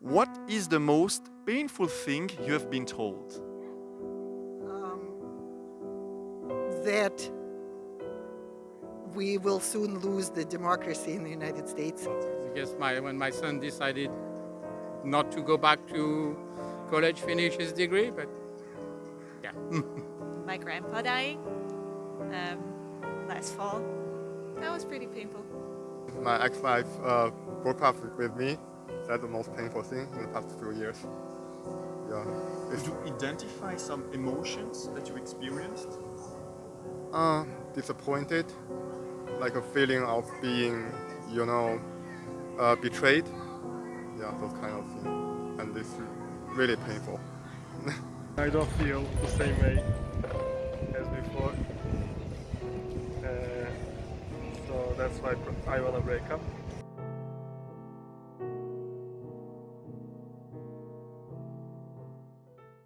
What is the most painful thing you have been told? um, that we will soon lose the democracy in the United States. I guess my, when my son decided not to go back to college, finish his degree, but yeah. my grandpa dying um, last fall. That was pretty painful. My ex-wife uh, broke up with me. That's the most painful thing in the past few years. Yeah. It's, Could you identify some emotions that you experienced? uh, disappointed, like a feeling of being, you know, uh, betrayed. Yeah, those kind of things. And it's really painful. I don't feel the same way as before. Uh, so that's why I wanna break up.